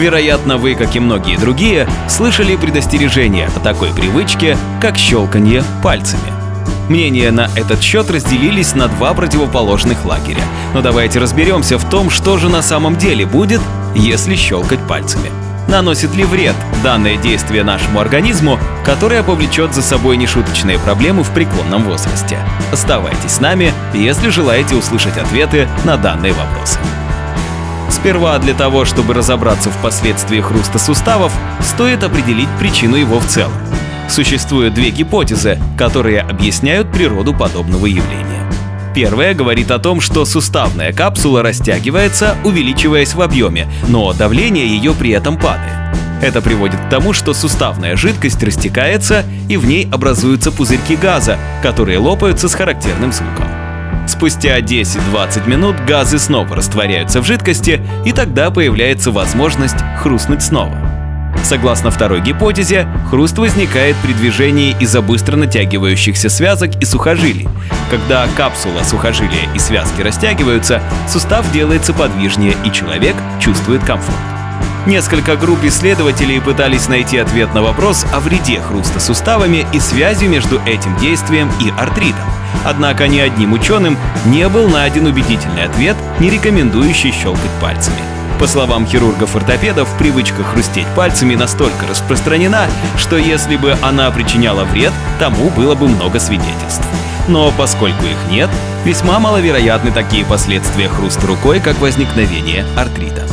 Вероятно, вы, как и многие другие, слышали предостережение о такой привычке, как щелканье пальцами. Мнения на этот счет разделились на два противоположных лагеря. Но давайте разберемся в том, что же на самом деле будет, если щелкать пальцами. Наносит ли вред данное действие нашему организму, которое повлечет за собой нешуточные проблемы в преклонном возрасте? Оставайтесь с нами, если желаете услышать ответы на данные вопросы. Сперва для того, чтобы разобраться в последствиях хруста суставов, стоит определить причину его в целом. Существуют две гипотезы, которые объясняют природу подобного явления. Первая говорит о том, что суставная капсула растягивается, увеличиваясь в объеме, но давление ее при этом падает. Это приводит к тому, что суставная жидкость растекается и в ней образуются пузырьки газа, которые лопаются с характерным звуком. Спустя 10-20 минут газы снова растворяются в жидкости, и тогда появляется возможность хрустнуть снова. Согласно второй гипотезе, хруст возникает при движении из-за быстро натягивающихся связок и сухожилий. Когда капсула, сухожилия и связки растягиваются, сустав делается подвижнее и человек чувствует комфорт. Несколько групп исследователей пытались найти ответ на вопрос о вреде хруста суставами и связи между этим действием и артритом. Однако ни одним ученым не был найден убедительный ответ, не рекомендующий щелкать пальцами. По словам хирургов-ортопедов, привычка хрустеть пальцами настолько распространена, что если бы она причиняла вред, тому было бы много свидетельств. Но поскольку их нет, весьма маловероятны такие последствия хруста рукой, как возникновение артрита.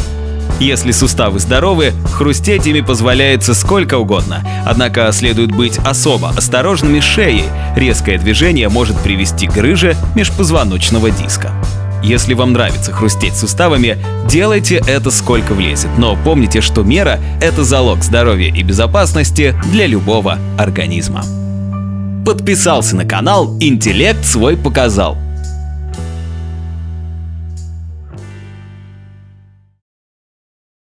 Если суставы здоровы, хрустеть ими позволяется сколько угодно. Однако следует быть особо осторожными шеей. Резкое движение может привести к грыже межпозвоночного диска. Если вам нравится хрустеть суставами, делайте это сколько влезет, но помните, что мера – это залог здоровья и безопасности для любого организма. Подписался на канал «Интеллект свой показал»